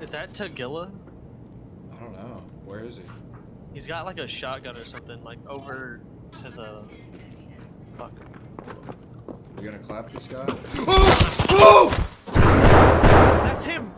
Is that Tagilla? I don't know. Where is he? He's got like a shotgun or something, like over to the. Fuck. You gonna clap this guy? Oh! Oh!